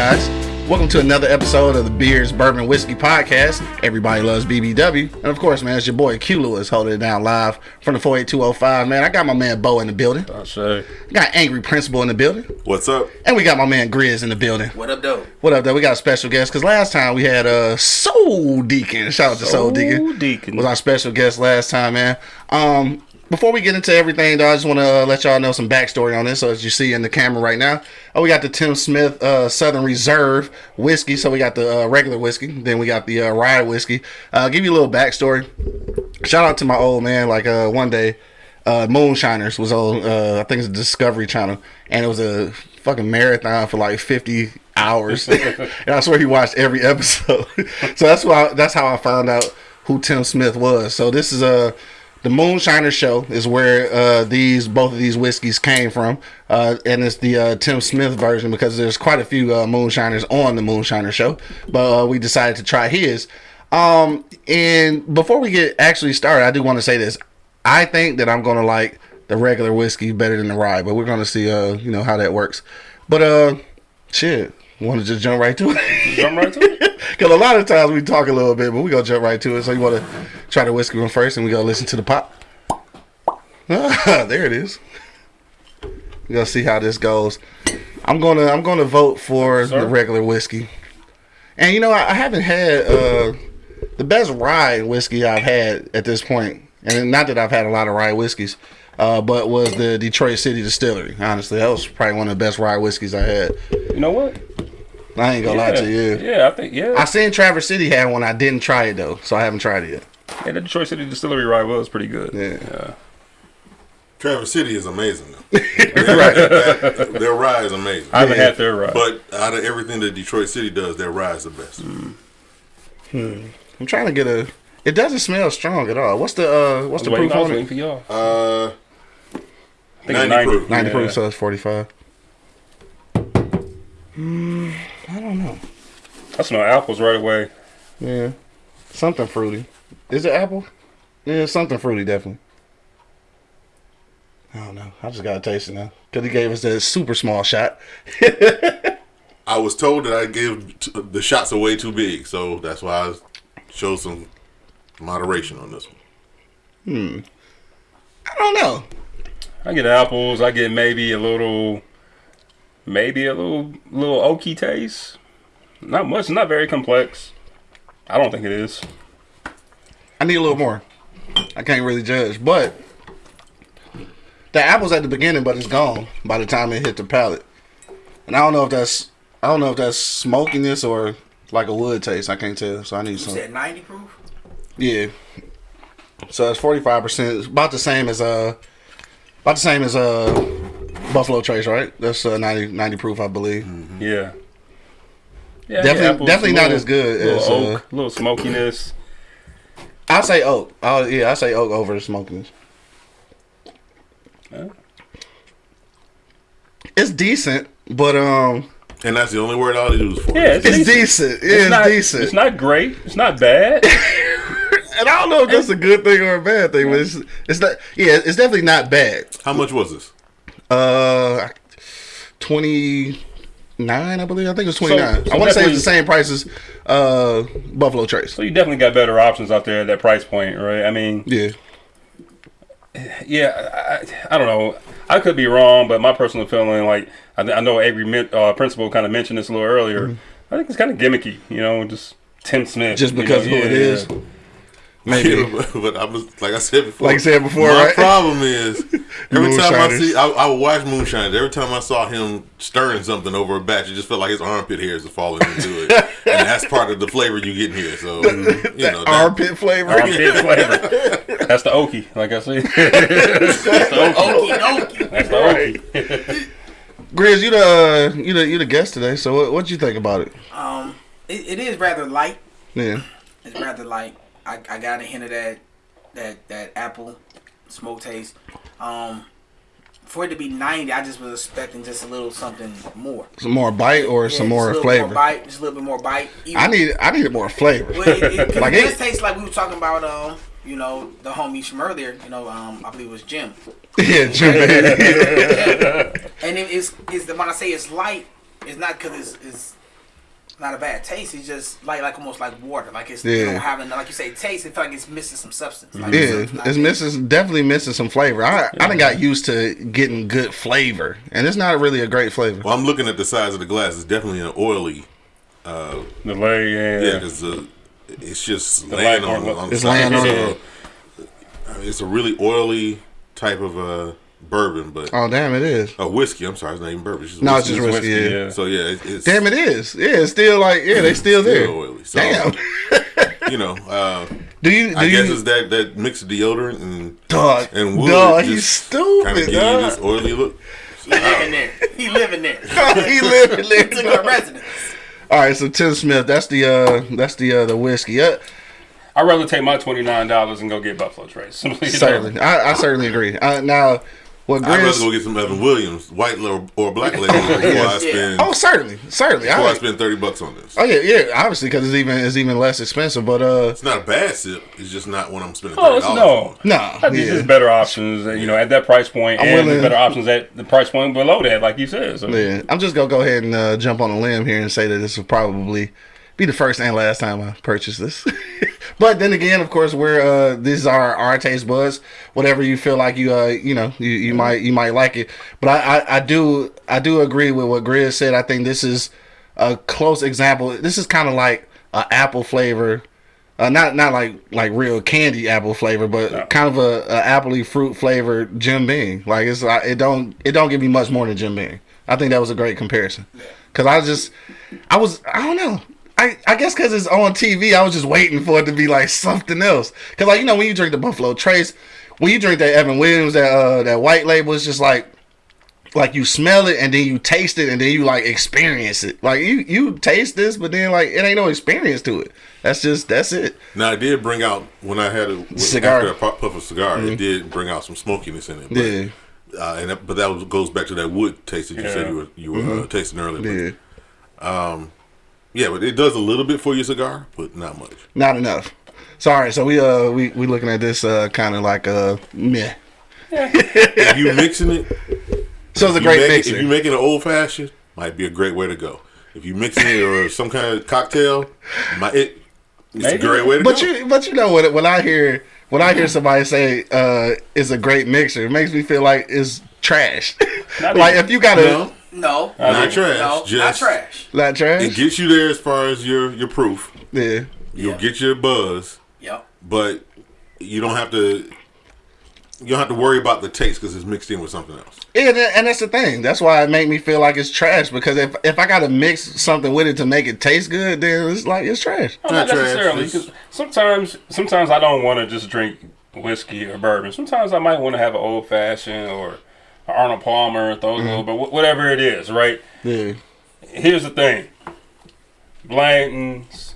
Hey guys, welcome to another episode of the Beers Bourbon Whiskey Podcast. Everybody loves BBW, and of course, man, it's your boy Q Lewis holding it down live from the 48205. Man, I got my man Bo in the building. I say. Got Angry Principal in the building, What's up? and we got my man Grizz in the building. What up, though? What up, though? We got a special guest because last time we had uh, Soul Deacon. Shout out to Soul, Soul Deacon. Deacon. was our special guest last time, man. Um, before we get into everything, though, I just want to uh, let y'all know some backstory on this. So as you see in the camera right now, oh, we got the Tim Smith uh, Southern Reserve whiskey. So we got the uh, regular whiskey, then we got the uh, rye whiskey. Uh, give you a little backstory. Shout out to my old man. Like uh, one day, uh, Moonshiners was on. I think it's Discovery Channel, and it was a fucking marathon for like fifty hours. and I swear he watched every episode. so that's why. That's how I found out who Tim Smith was. So this is a. the Moonshiner Show is where uh, these both of these whiskeys came from, uh, and it's the uh, Tim Smith version because there's quite a few uh, Moonshiners on the Moonshiner Show, but uh, we decided to try his. Um, and before we get actually started, I do want to say this: I think that I'm gonna like the regular whiskey better than the rye, but we're gonna see, uh, you know, how that works. But uh, shit, want to just jump right to it? Jump right to it. Because a lot of times we talk a little bit, but we gonna jump right to it. So you want to try the whiskey one first, and we gonna listen to the pop. Ah, there it is. We gonna see how this goes. I'm gonna I'm gonna vote for Sir? the regular whiskey. And you know I, I haven't had uh, the best rye whiskey I've had at this point, and not that I've had a lot of rye whiskeys, uh, but was the Detroit City Distillery. Honestly, that was probably one of the best rye whiskeys I had. You know what? I ain't gonna lie to you. Yeah, I think yeah. I seen Traverse City had one. I didn't try it though, so I haven't tried it yet. yeah, the Detroit City Distillery rye was pretty good. Yeah. Traverse City is amazing. their, their rye is amazing. I haven't Yeah. had their rye. But out of everything that Detroit City does, their rye is the best. Hmm. I'm trying to get a. It doesn't smell strong at all. What's the uh? What's the proof I was on waiting it? for y'all. Uh, I think it's 90 proof. Ninety Yeah. proof, so it's forty five. Mm, I don't know. I smell apples right away. Yeah, something fruity. Is it apple? Yeah, something fruity definitely. I don't know. I just gotta taste it now because he gave us that super small shot. I was told that I gave t- the shots away too big, so that's why I showed some moderation on this one. Hmm. I don't know. I get apples. I get maybe a little, maybe a little little oaky taste. Not much. Not very complex. I don't think it is. I need a little more. I can't really judge, but the apple's at the beginning, but it's gone by the time it hit the palate. And I don't know if that's I don't know if that's smokiness or like a wood taste. I can't tell. So I need You some. said 90 proof? Yeah. So it's forty five percent. About the same as uh, about the same as uh, Buffalo Trace, right? That's uh, 90, 90 proof, I believe. Yeah. Yeah, I Definitely- apples, definitely not as good little as, uh, oak, little smokiness. I say oak. Oh yeah, I say oak over the smokiness. Yeah. It's decent, but um. And that's the only word I'll use for Yeah, it. it's, It's decent. decent. Yeah, it's, not, decent. It's not great. It's not bad. and I don't know if that's a good thing or a bad thing, but it's it's not. Yeah, it's definitely not bad. How much was this? Uh, twenty nine, I believe. I think it was twenty nine. So- I want to say it's the same price as uh Buffalo Trace. so you definitely got better options out there at that price point, right? I mean, Yeah, yeah, I, I don't know. I could be wrong, but my personal feeling, like I, I know Avery uh, Principal kind of mentioned this a little earlier. I think it's kind of gimmicky, you know, just Tim Smith. Just you because know, who it yeah, is. yeah. Maybe. but I was like I said before. Like I said before, my right? problem is every time I see, I, I would watch Moonshiners. Every time I saw him stirring something over a batch, it just felt like his armpit hairs are falling into it, and that's part of the flavor you get in here. So you know, that, Armpit flavor. Armpit flavor. That's the oaky, like I said. That's the oaky. Okie. That's the oaky. Grizz, you the uh, you the you the guest today. So what what you think about it? Um, it, it is rather light. Yeah, It's rather light. I, I got a hint of that that that apple smoke taste. Um, for it to be 90, I just was expecting just a little something more. some more bite or Yeah, some more flavor. More bite, just a little bit more bite. Even- I need I need more flavor. Well, it, it, Like it it- does taste like we were talking about, um, you know, the homie from earlier. You know, um, I believe it was Jim. yeah, Jim. And it is is the when I say it's light, it's not because it's, it's not a bad taste. It's just like like almost like water. Like it's Yeah. you don't have enough, like you say taste. It feel like it's missing some substance. Like Yeah, it's it's missing definitely missing some flavor. I I done got used to getting good flavor, and it's not really a great flavor. Well, I'm looking at the size of the glass. It's definitely an oily. The leg, yeah. Yeah, because uh, it's just The laying light on, on- on It's laying on So, I mean, it's a really oily type of uh, bourbon, but Oh damn, it is. a whiskey. I'm sorry, it's not even bourbon. It's just No, it's whiskey. just whiskey. whiskey, yeah. yeah. So yeah, it, it's Damn, it is. Yeah, it's still like yeah, they still there. still oily. So, Damn. you know, uh, Do you? Do I guess you? it's that that mix of deodorant and Dog, and wood. dog, he's just Kind of stupid. give you Dog. this oily look. He living there. He living there. he living He took there. a residence. All right, so Tim Smith, that's the uh, that's the uh, the whiskey. Uh, I'd rather take my twenty nine dollars and go get Buffalo Trace. Simply, you know. certainly, I, I certainly agree. Uh, now, what I'd rather go get some Evan Williams, white or, or black label, before I spend Oh, certainly, certainly. before I I, spend thirty bucks on this. oh yeah, yeah. Obviously, because it's even it's even less expensive. But uh, It's not a bad sip. It's just not what I'm spending Oh, thirty it's dollars no. nah, I think yeah. there's better options, you know, at that price point, I'm and willing- better options at the price point below that, like you said. So. Yeah, I'm just gonna go ahead and uh, jump on a limb here and say that this is probably be the first and last time I purchase this. but then again, of course, we're uh, these are our taste buds. Whatever you feel like you uh you know you, you might you might like it. But I, I I do I do agree with what Grizz said. I think this is a close example. This is kind of like a apple flavor. Uh, not not like like real candy apple flavor, but kind of a, a appley fruit flavor Jim Beam. Like it's like it don't it don't give me much more than Jim Beam. I think that was a great comparison. Cause I just I was I don't know. I, I guess because it's on TV, I was just waiting for it to be like something else. Cause like you know when you drink the Buffalo Trace, when you drink that Evan Williams, that uh, that white label, it's just like like you smell it and then you taste it and then you like experience it. Like you you taste this, but then like it ain't no experience to it. That's just that's it. Now I did bring out when I had a Cigar. after pu- puff a cigar, it did bring out some smokiness in it. But, Yeah. uh, and that, but that was, goes back to that wood taste that you said you were you were uh, tasting earlier. Yeah. But, yeah, but it does a little bit for your cigar, but not much. Not enough. Sorry, so we uh we we looking at this uh kind of like uh meh. if you mixing it, So it's a great make mixer. if you making an old fashioned, might be a great way to go. If you mixing it or some kind of cocktail, might it. It's Maybe. a great way to But go. you, but you know what? When I hear when I hear somebody say uh, it's a great mixer, it makes me feel like it's trash. Like even. if you got a no, No, Not no, trash, No, not just- trash. not trash, it gets you there as far as your your proof. yeah, You'll Yeah. get your buzz. Yep. but you don't have to you don't have to worry about the taste because it's mixed in with something else. yeah, tha- and that's the thing. That's why it made me feel like it's trash because if if I got to mix something with it to make it taste good, then it's like it's trash. Oh, not Not trash, necessarily. it's- 'cause sometimes, sometimes I don't want to just drink whiskey or bourbon. Sometimes I might want to have an old fashioned or an Arnold Palmer, those little, but whatever it is, right? Yeah, Here's the thing: Blanton's,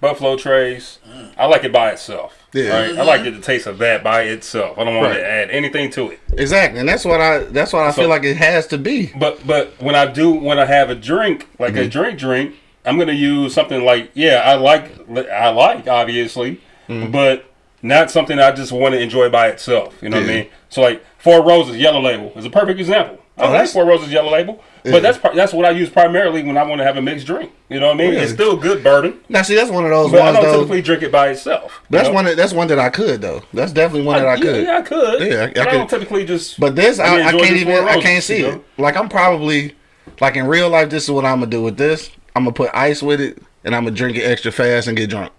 Buffalo Trace. I like it by itself. Yeah. Right. I like the taste of that by itself. I don't want Right. to add anything to it. exactly, and that's what I that's what I So- feel like it has to be. But but when I do when I have a drink like Mm-hmm. a drink drink, I'm gonna use something like yeah I like I like obviously, Mm-hmm. but not something I just want to enjoy by itself. You know what I mean? So like Four Roses Yellow Label is a perfect example. I Oh, like Four Roses Yellow Label, Yeah. but that's that's what I use primarily when I want to have a mixed drink. You know what I mean? Oh, really? It's still good bourbon, Now, see, that's one of those but I ones don't though. typically drink it by itself. That's know? one. That, that's one that I could though. That's definitely one that I yeah, could. Yeah, I could. Yeah, I- I but I, could. don't typically just. But this, I I, I can't even. Four I can't see you it. Like I'm probably, like in real life, this is what I'm gonna do with this. I'm gonna put ice with it, and I'm gonna drink it extra fast and get drunk.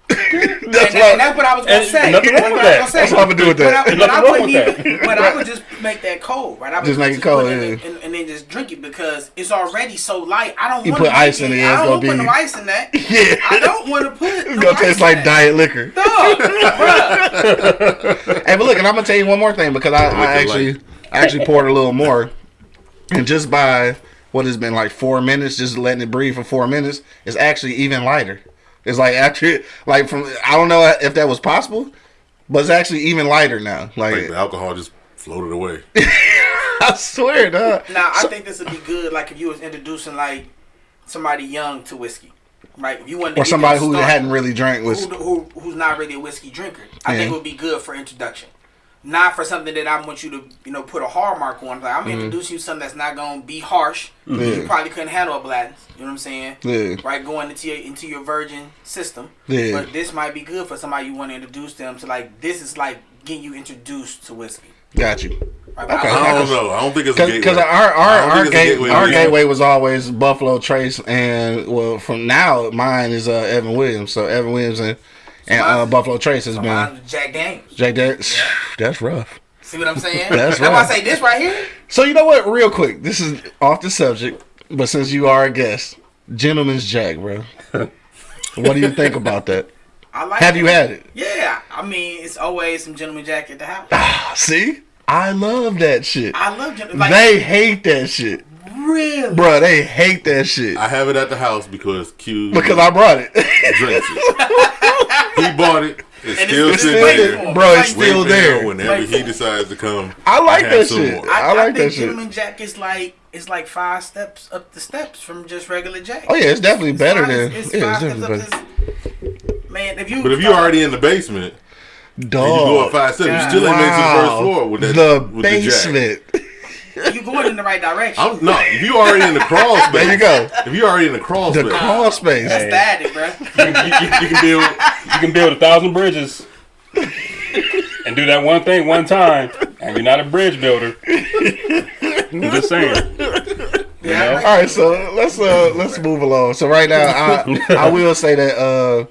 That's And, what. and that's what I was gonna say. nothing wrong with what that. That's what I'm gonna do with that. But I wouldn't even. But I would just make that cold, right? I would Just make it put cold, in and, and then just drink it because it's already so light. I don't You want put ice in it, I don't gonna want to put no ice in that. Yeah. I don't want to put. It's no gonna ice taste like diet liquor. Dog, bruh. Hey, but look, and I'm gonna tell you one more thing because I, I actually. I actually poured a little more, and just by what has been like four minutes, just letting it breathe for four minutes, it's actually even lighter. It's like actually, like from I don't know if that was possible, but it's actually even lighter now. Like Like the alcohol just floated away. I swear, dog. Now I think this would be good. Like if you was introducing like somebody young to whiskey, right? If you wanted to Or somebody who started, hadn't really drank was who, who who's not really a whiskey drinker. I Yeah. think it would be good for introduction. Not for something that I want you to, you know, put a hard mark on. Like Mm-hmm. I'm introducing you to something that's not gonna be harsh. Yeah. You probably couldn't handle a Blanton's. You know what I'm saying? Yeah. Right, going into your into your virgin system. Yeah. But this might be good for somebody you want to introduce them to. Like this is like getting you introduced to whiskey. Got you. Right, Okay. I- I don't know. I don't think it's a gateway. Because our our, our, think it's a gate, gateway our gateway was always Buffalo Trace, and well, from now mine is uh, Evan Williams. So Evan Williams and, and uh, Buffalo Trace has been Mine was Jack Daniels. Jake. That, that's rough. See what I'm saying? That's why I right. say this right here. So you know what? Real quick, this is off the subject, but since you are a guest, Gentleman's Jack, bro. what do you think about that? I like. Have it. you had it? Yeah, I mean, it's always some gentleman jack at the house. See, I love that shit. I love gentleman. Like, they hate that shit, really. bro. They hate that shit I have it at the house because Q because I brought it. drinks it. he bought it. It's And still it's sitting there. there, bro. It's Waiting still there. Whenever Like- he decides to come, I like that shit. I I, like I that shit. gentleman jack is like it's like five steps up the steps from just regular jack. Oh yeah, it's definitely It's better than it's yeah, it's definitely steps better. this- Man, if you But if you're already in the basement and you go Dog. up five steps, God. you still ain't made it to the first floor with that the with the jack. Basement. you going in the right direction. I'm no. If you already in the crawl space, There you go. If you already in the crawl The space, crawl space. That's static, bro. you, you- you can build you can build a thousand bridges and do that one thing one time, and you're not a bridge builder. I'm just saying. You know? All right, so let's uh let's move along. So right now, I I will say that uh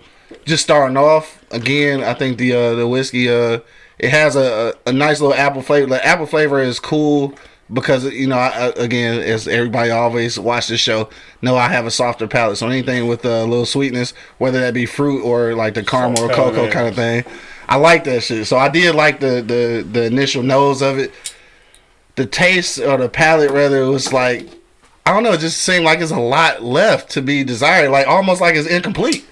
just starting off again, I think the uh the whiskey uh it has a a, a nice little apple flavor. The apple flavor is cool because you know I, again as everybody always watch the show know I have a softer palate. So anything with a little sweetness, whether that be fruit or like the caramel or cocoa kind of thing, I like that shit. So I did like the the the initial nose of it. The taste or the palate rather it was like I don't know. It just seemed like it's a lot left to be desired. Like almost like it's incomplete.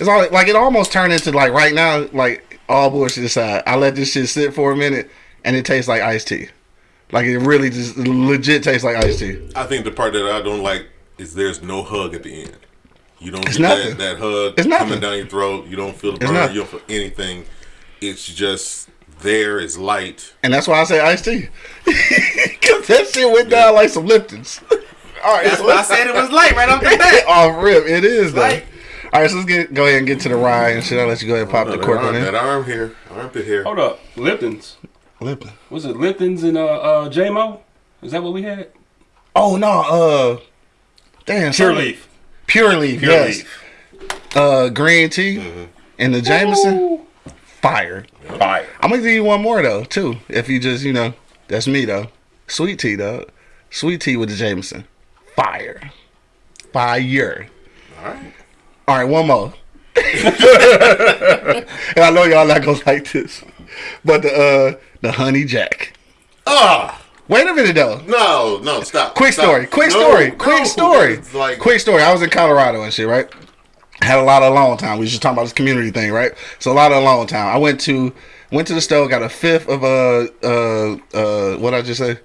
It's all like it almost turned into like right now, like all bullshit aside. I let this shit sit for a minute, and it tastes like iced tea. Like it really just legit tastes like iced tea. I think the part that I don't like is there's no hug at the end. You don't It's get nothing. that, that hug It's nothing. coming down your throat. You don't feel the burn. You don't feel anything. It's just there. It's light. And that's why I say iced tea. Cause that shit went down like some Liptons. all right, That's so why I said it was light right off the bat. off rip. It is though. Right. All right, so let's get go ahead and get to the rye and shit. I'll let you go ahead and pop oh, the cork on it. that arm here, armpit here. Hold up, Lipton's. Lipton. Was it Lipton's and uh, uh JMO? Is that what we had? Oh no, uh, damn, Pure something- Leaf. Pure leaf, Pure yes. Leaf. Uh, green tea Mm-hmm. and the Jameson, fire. Fire. I'm gonna give you one more though, too. If you just, you know, that's me though. Sweet tea though, sweet tea with the Jameson, fire, fire. All right. All right, one more. and I know y'all not gonna like this, but the uh the honey jack. Ah, Wait a minute though. no, no, stop. Quick Stop. story. Quick No, story. no, quick story. Like, quick story. I was in Colorado and shit, right? Had a lot of alone time. We was just talking about this community thing, right? So a lot of alone time. I went to went to the store, got a fifth of uh uh uh what I just say,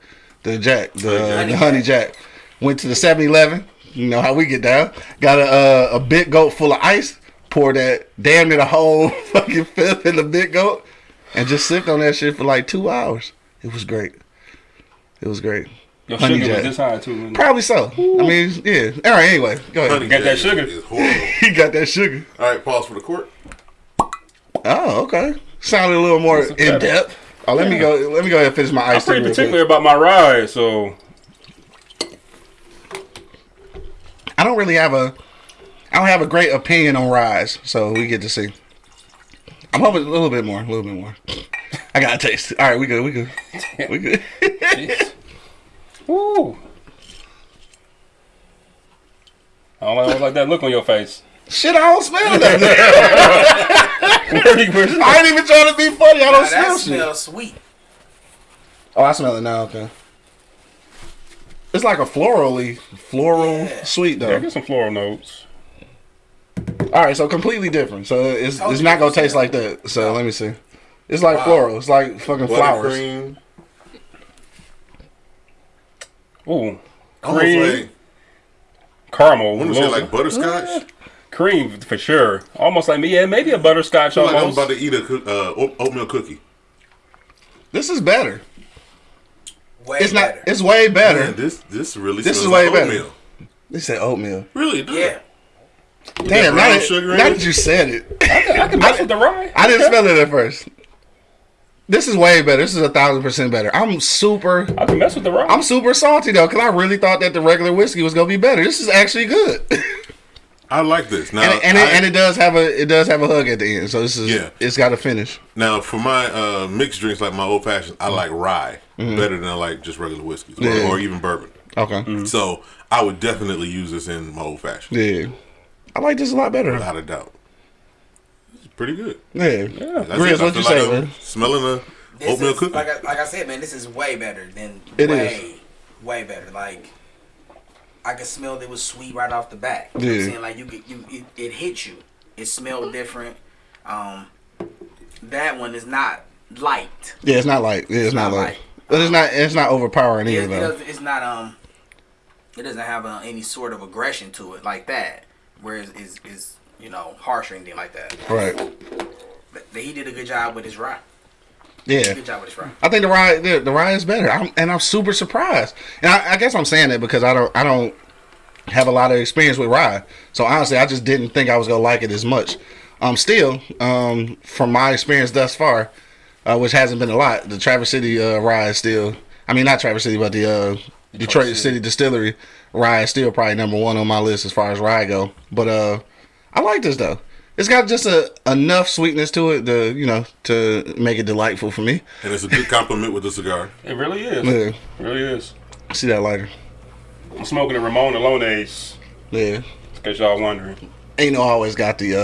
the Jack, the Honey honey, Jack. the honey Jack. Went to the 7-Eleven. You know how we get down. Got a uh, a big goat full of ice. Poured that damn near the whole fucking fifth in the big goat, and just sipped on that shit for like two hours. It was great. It was great. Your Honey sugar Jack. was this high too. wasn't? Probably so. I mean, yeah. All right. Anyway, go ahead. honey Got that sugar. Is, is horrible. He got that sugar. All right, pause for the court. Oh, okay. Sounded a little more in better. depth. Oh, let me go. Let me go ahead and finish my ice. I'm ice tea. pretty real quick. particular about my ride, so I don't really have a. I don't have a great opinion on Rise, so we get to see. I'm hoping a little bit more, a little bit more. I got a taste. All right, we good, we good, we good. jeez. Woo. I don't like, like that look on your face. Shit, I don't smell that. I ain't even trying to be funny. I don't that smell shit. smells sweet. Oh, I smell it now. Okay. It's like a florally, floral Yeah. sweet yeah, though. get some floral notes. All right, so completely different. So it's it's not gonna taste like that. So let me see. It's like Wow. floral. It's like fucking flowers. Buttercream. Ooh, cream, like, caramel, I want to say like butterscotch. cream for sure. Almost like me, yeah, maybe a butterscotch feel like I'm about to eat a uh, oatmeal cookie. This is better. Way It's better. not. It's way better. Man, this this really This smells is way like better. oatmeal. They said oatmeal. Really, it yeah. Damn, now brown that, sugar in now that you said it, I can mess with the rye. I didn't smell it at first. This is way better. This is a thousand percent better. I'm super. I can mess with the rye. I'm super salty though, because I really thought that the regular whiskey was gonna be better. This is actually good, I like this. Now, it, and, it, I- and it does have a it does have a hug at the end. So this is Yeah. it's got a finish. now for my uh, mixed drinks, like my old fashioned, I like rye better than I like just regular whiskeys or, Mm-hmm. Yeah. or even bourbon. Okay, So I would definitely use this in my old fashioned, yeah, I like this a lot better. without a doubt. It's pretty good. Yeah, That's Grizz, what you feel say, like man? Smelling a This oatmeal is, cookie. like I, like I said, man, this is way better than It way, way better. Like I could smell it was sweet right off the bat. You know what Yeah. I'm saying? Like you could you it, it hit you. It smelled different. Um that one is not light. Yeah, it's not light. yeah, it's, not, not like, like- but it's not it's not overpowering either it though. it's not um it doesn't have uh, any sort of aggression to it like that. Whereas is is you know harsh or anything like that. Right? But he did a good job with his ride. Yeah. Good job with his rye. I think the ride the, the rye is better, I'm, and I'm super surprised. And I, I guess I'm saying that because I don't I don't have a lot of experience with ride, so honestly, I just didn't think I was gonna like it as much. Um, still, um, from my experience thus far, uh, which hasn't been a lot, the Traverse City uh, rye is still. I mean, not Traverse City, but the uh, Detroit City. City. Distillery rye is still probably number one on my list as far as rye go. But uh, I like this though. It's got just a enough sweetness to it to you know to make it delightful for me. and it's a good compliment with the cigar. It really is. Yeah. It really is. See that lighter? I'm smoking a Ramon Allones. Yeah. In case y'all wondering. Ain't no always got the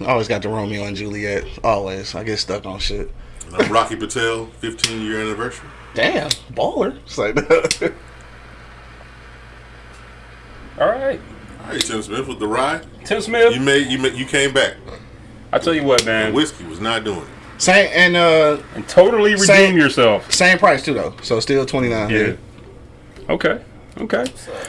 uh always got the Romeo and Juliet. Always. I get stuck on shit. And I'm Rocky Patel, 15 year anniversary. Damn, baller. It's like All right. All right, Tim Smith with the rye. Tim Smith. You made you made, you came back. I tell you what, man. Whiskey was not doing it. same and uh And totally redeem Same- yourself. same price too though. So still twenty nine. Yeah. Okay. Okay.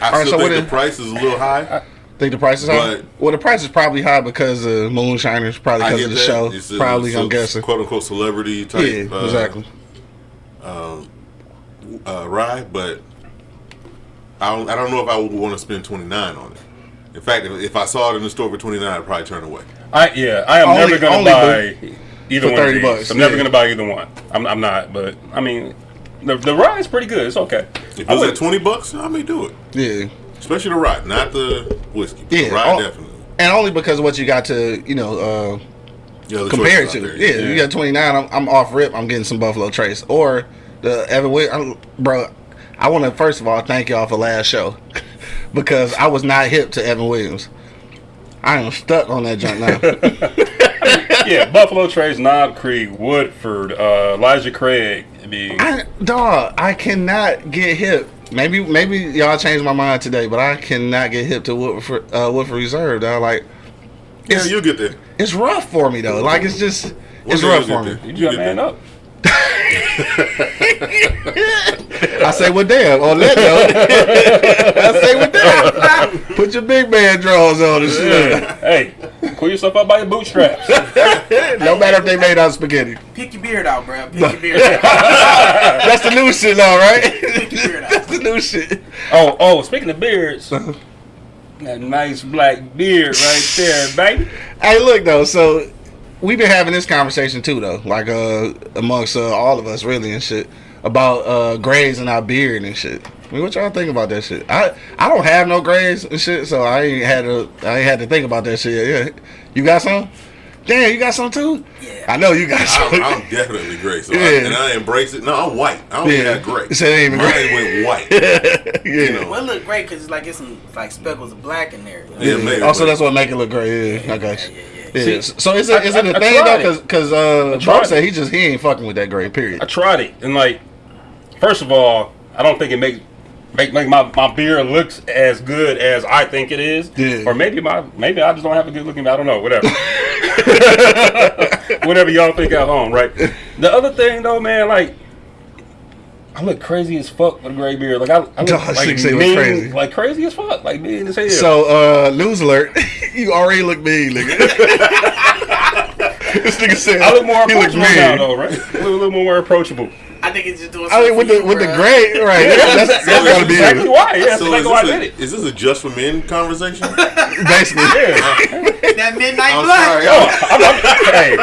I right, still so what think the is- price is a little high. I, Think the price is high? Well the price is probably high because of Moonshiners, probably I because of the that. show. It's probably it's a I'm guessing. quote unquote celebrity type. Yeah, uh, exactly. Uh, rye, but I don't, I don't know if I would want to spend 29 on it. In fact, if, if I saw it in the store for 29, I'd probably turn away. I yeah. I am Only- never gonna only buy either for one of 30 these. bucks, I'm never gonna buy either one. I'm, I'm not. But I mean, the the rye is pretty good. It's okay. If it I was at 20 bucks, I may do it. Yeah. Especially the ride, not the whiskey. Yeah, the rye oh, definitely. And only because of what you got to, you know, uh Yeah, compare it to. out Yeah, there, you got 29. I'm, I'm off rip. I'm getting some Buffalo Trace or the Evan Williams. Bro, I want to first of all thank y'all for last show because I was not hip to Evan Williams. I am stuck on that junk now. yeah, Buffalo Trace, Knob Creek, Woodford, uh, Elijah Craig. I mean, I, dog, I cannot get hip. Maybe maybe y'all changed my mind today, but I cannot get hip to Woodford, uh, Woodford Reserve. Dog. Like Yeah, you'll get there. it's rough for me though. Like it's just it's rough for me. there. you got man there. up. I say, well, damn. On that note, I say, well, damn. Put your big man drawers on and shit. hey, pull yourself up by your bootstraps. no matter if they made out of spaghetti. Pick your beard out, bro. Pick your beard out. That's the new shit, now, right? Pick your beard That's the new shit. oh, oh. Speaking of beards, uh-huh. that nice black beard right there, baby. Hey, look though. So we've been having this conversation too, though. Like uh, amongst uh, all of us, really, and shit about uh grays in our beard and shit. I mean, what y'all think about that shit? I I don't have no grays and shit, so I ain't had to I ain't had to think about that shit. Yeah, you got some? Damn, you got some too? Yeah. I know you got some. I'm, I'm definitely gray, so I, Yeah. and I embrace it. No, I'm white. I don't Yeah. even have gray. So it ain't even Mine gray. went white. yeah. You know. Well, it look great because it's like it's some like speckles of black in there. you know? Yeah, Yeah. maybe, also, but- that's what make it look great. Yeah, I got you. Yeah. See, so is it is it I- a I thing tried though? it. Because uh, tried Bro said he just he ain't fucking with that gray. Period. I tried it, and like, first of all, I don't think it makes make make my, my beard looks as good as I think it is. Yeah. Or maybe my maybe I just don't have a good looking. I don't know. Whatever. Whatever y'all think at home, right? The other thing though, man, like. I look crazy as fuck with a gray beard. Like I, I look Dog, like, six eight look crazy. like crazy as fuck, like mean as hell. So uh, news alert! you already look mean, nigga. this nigga said I look more he look approachable now, though, right? I look a little more approachable. I I think it's just doing. I mean, with the with the gray, grade, right? That's, that's, That's gotta be exactly it. why. Yeah, that's So exactly why I is did this, a, is this a just for men conversation? Basically, Yeah. That midnight I'm black. sorry. Oh, I'm, I'm, hey,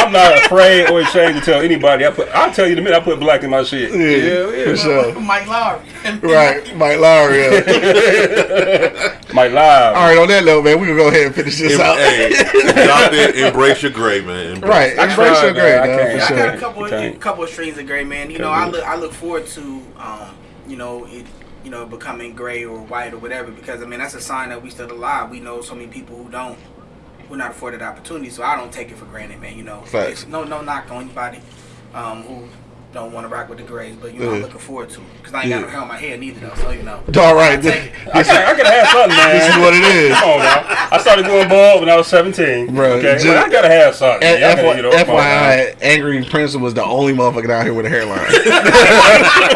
I'm not afraid or ashamed to tell anybody. I put, I'll tell you the minute I put black in my shit. yeah, for sure. Mike Lowrey. Right, Mike Lowrey. Yeah. My live. All right, on that note, man, we gonna go ahead and finish this Em- out. hey, doctor, embrace your gray, man. Embrace Right, I embrace tried, your grade, man. I dog, can't. for Yeah, I sure. got a couple, Okay. couple of streams of gray, man. You know, I look, I look forward to, um, you know, it, you know, becoming gray or white or whatever, because I mean that's a sign that we still alive. We know so many people who don't, who not afforded opportunity, so I don't take it for granted, man. You know, Facts. No, no knock on anybody, um, who don't want to rock with the grays, but you know, I'm looking forward to, because I ain't got Yeah. no hair on my head neither, though. So you know, All right, I this, take it. I could, I could have something, man. this is what it is. Come on now. I started going bald when I was 17. Bro, okay, just- I gotta have something. F- gotta, you know, come. FYI, Angry Prince was the only motherfucker down here with a hairline.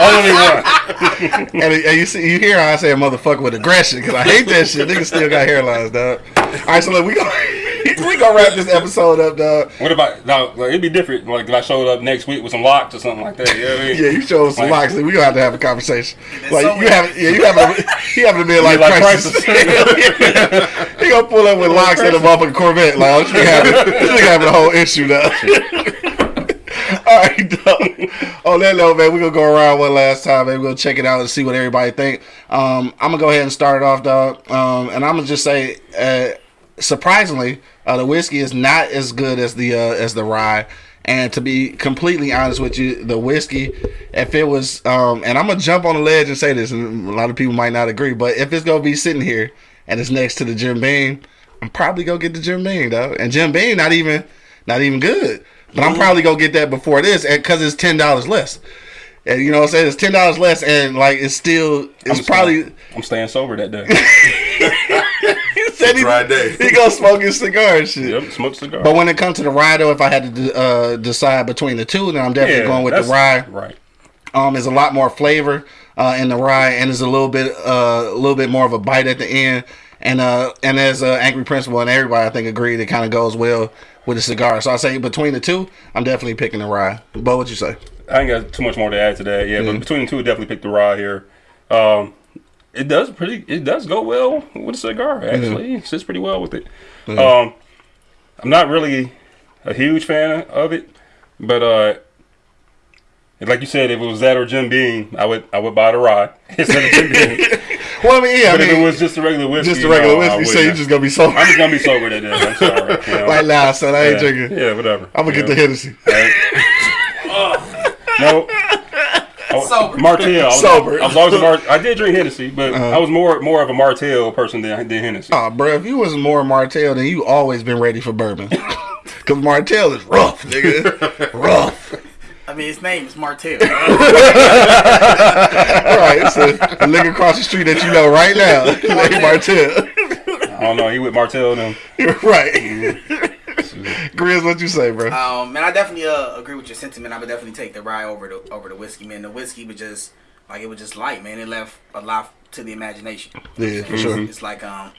Only one. and, and you see, you hear how I say a motherfucker with aggression because I hate that shit. Niggas still got hairlines, dog. All right, so look, we gonna we gonna wrap this episode up, dog. What about now? Like, it'd be different. Like if I showed up next week with some locks or something like that. You know what I mean? Yeah, you show us some Like- locks. We gonna have to have a conversation. Like so you have, yeah, you have a, you having to be like, like crisis. he gonna pull up with locks in a motherfucking Corvette. Like, this nigga having, this nigga having a whole issue now. All right, dog. On that note, man, we're gonna go around one last time, and We're gonna check it out and see what everybody think. Um, I'm gonna go ahead and start it off, dog. Um, and I'm gonna just say, uh, surprisingly, uh, the whiskey is not as good as the uh, as the rye. And to be completely honest with you, the whiskey, if it was, um, and I'm gonna jump on the ledge and say this, and a lot of people might not agree, but if it's gonna be sitting here and it's next to the Jim Beam, I'm probably gonna get the Jim Beam, though. And Jim Beam, not even, not even good. But I'm probably gonna get that before this, because it's ten dollars less. And you know what I'm saying? It's ten dollars less, and like it's still, it's I'm probably. Staying, I'm staying sober that day. He said he, Dry day. he gonna smoke his cigar and shit. yep, smoke cigar. But when it comes to the rye, though, if I had to uh, decide between the two, then I'm definitely going with the rye. Right. Um, there's a lot more flavor uh, in the rye, and there's a little bit, uh, a little bit more of a bite at the end. And uh, and as uh, Angry Principal and everybody, I think, agreed, it kind of goes well with the cigar. So I say between the two, I'm definitely picking the rye. But what you say? I ain't got too much more to add to that. Yeah, Mm-hmm. but between the two, definitely pick the rye here. Um, it does pretty. It does go well with a cigar. Actually, it sits pretty well with it. Um, I'm not really a huge fan of it, but uh, like you said, if it was that or Jim Beam, I would I would buy the rye instead of Jim Beam. Well, I mean, yeah, I But if it was just a regular whiskey, just a regular no, whiskey, so you wouldn't. just gonna be so I'm just gonna be sober that day. I'm sorry. You know? like nah, son. I ain't yeah, drinking. Yeah, whatever. I'm gonna get the know? Hennessy. No. Sober. Martell. I was, Sober. I was always Mar- I did drink Hennessy, but uh-huh. I was more more of a Martell person than, than Hennessy. Oh, bro, if you was more Martell, then you always been ready for bourbon. Cause Martell is rough, nigga. rough. I mean, his name is Martell. Right, it's a, a nigga across the street that you know right now. Named Martell. I don't know. He with Martell them. right. Mm-hmm. Grizz, what you say, bro? Um, man, I definitely uh, agree with your sentiment. I would definitely take the rye over the over the whiskey, man. The whiskey was just like it was just light, man. It left a lot to the imagination. Yeah, for sure. It's like um,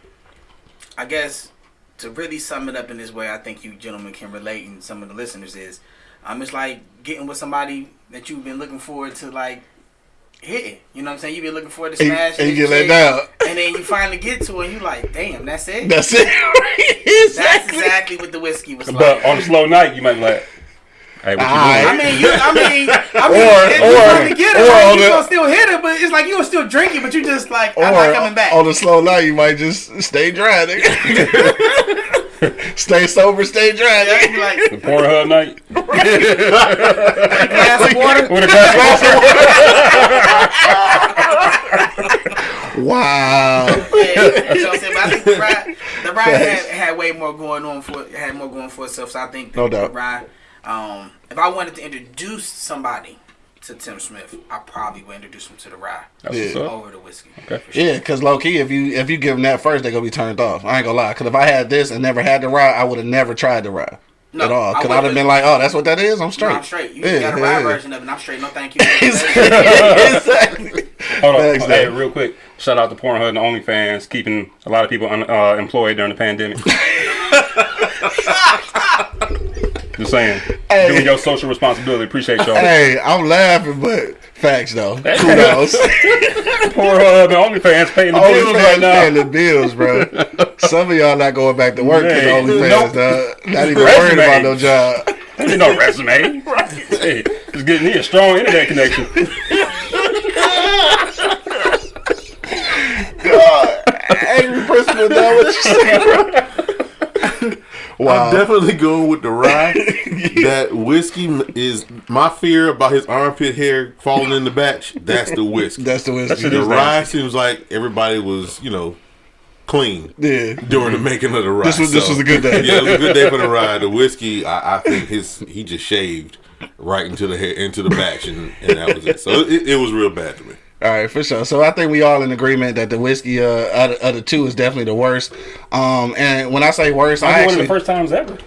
I guess to really sum it up in this way, I think you gentlemen can relate, and some of the listeners is, um, it's like getting with somebody that you've been looking forward to like hitting. You know what I'm saying? You've been looking forward to smash, and you get let down. And then you finally get to it, and you like, damn, that's it. That's it. That's exactly. exactly what the whiskey was like. But on a slow night, you might be like, "Hey, what you Aight. I mean, you, I mean, I mean, Or- if or- you trying to get it, or like, you the- gonna still hit it, but it's like you gonna still drinking, but you just like, Or I'm not coming back. on a slow night, you might just stay dry, nigga. stay sober, stay dry, Yeah, nigga. you like The Pornhub night glass of water. with a glass of water. Wow. You know what I'm saying? But I think the ride, the ride had, had way more going on for had more going for itself. So I think the, No doubt. the ride. Um, if I wanted to introduce somebody to Tim Smith, I probably would introduce him to the rye That's Yeah. over the whiskey. Okay. Sure. Yeah, cause low key, if you if you give them that first, they're gonna be turned off. I ain't gonna lie. Cause if I had this and never had the rye, I would have never tried the rye No, at all. Cause I'd would've- have been like, oh, that's what that is. I'm straight. No, I'm straight. You Yeah, got a yeah, rye yeah. version of it. and I'm straight. No, thank you. exactly. Hold on. Thanks, hey, real quick. Shout out to Pornhub and OnlyFans, keeping a lot of people un- uh, employed during the pandemic. Just Just saying. Hey. Doing your social responsibility. Appreciate y'all. Hey, I'm laughing, but facts though. Hey. Kudos. Poor and OnlyFans paying the Only bills right now. paying the bills, bro. Some of y'all not going back to work Hey, OnlyFans, nope. dog. Not even worried about no job. There ain't no resume. Hey, just getting me a strong internet connection. Angry principal, dog. What you say, bro? Wow. I'm definitely going with the rye. that whiskey is my fear about his armpit hair falling in the batch. That's the whiskey. That's the whiskey. shit the is rye seems like everybody was, you know, clean Yeah. during the making of the rye. This was- this was a good day. Yeah, it was a good day for the rye. The whiskey, I, I think his he just shaved right into the hair, into the batch, and, and that was it. So it, it was real bad to me. All right, for sure. So I think we all in agreement that the whiskey uh, out of, of the two is definitely the worst. Um, and when I say worst, I Might be one of the first times ever.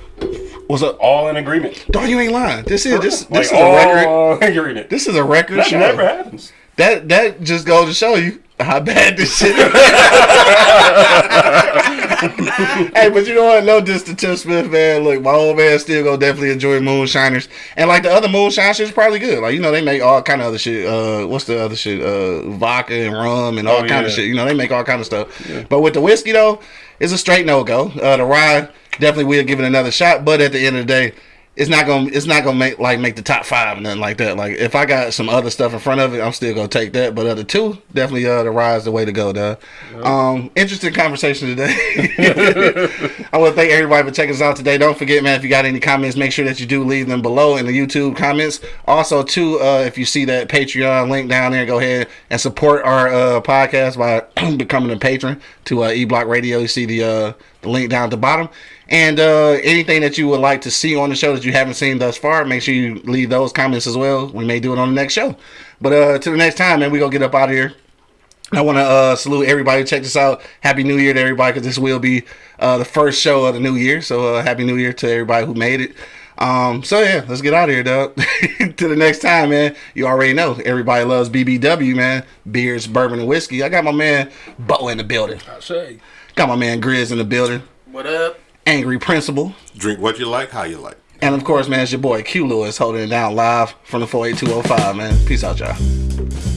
what's up? All in agreement. Dog, you ain't lying. This is this Like, this is a record. all in agreement. This is a record That show. never happens. That that just goes to show you how bad this shit is. hey, but you know what? No diss to Tim Smith, man. Look, my old man still gonna definitely enjoy Moonshiners, and like the other Moonshine shit is probably good. Like you know, they make all kind of other shit. Uh, what's the other shit? Uh, vodka and rum and all Oh, kind of shit. You know, they make all kind of stuff. But with the whiskey though, it's a straight no go. Uh, the rye definitely will give it another shot, but at the end of the day. It's not gonna. It's not gonna make like make the top five and nothing like that. Like if I got some other stuff in front of it, I'm still gonna take that. But the two definitely uh, the rise the way to go. Dog. Um, interesting conversation today. I want to thank everybody for checking us out today. Don't forget, man, if you got any comments, make sure that you do leave them below in the YouTube comments. Also, too, uh, if you see that Patreon link down there, go ahead and support our uh, podcast by becoming a patron to uh, E Block Radio. You see the uh, the link down at the bottom. And uh, anything that you would like to see on the show that you haven't seen thus far, make sure you leave those comments as well. We may do it on the next show. But uh, to the next time, man, we gonna get up out of here. I want to uh, salute everybody. who Check this out. Happy New Year to everybody because this will be uh, the first show of the new year. So uh, happy New Year to everybody who made it. Um, so yeah, let's get out of here, dog. to the next time, man. You already know everybody loves BBW, man. Beers, bourbon, and whiskey. I got my man Bo in the building. I say. Got my man Grizz in the building. What up? Angry Principal. Drink what you like, how you like. And of course, man, it's your boy Q Lewis holding it down live from the 48205, man. Peace out, y'all.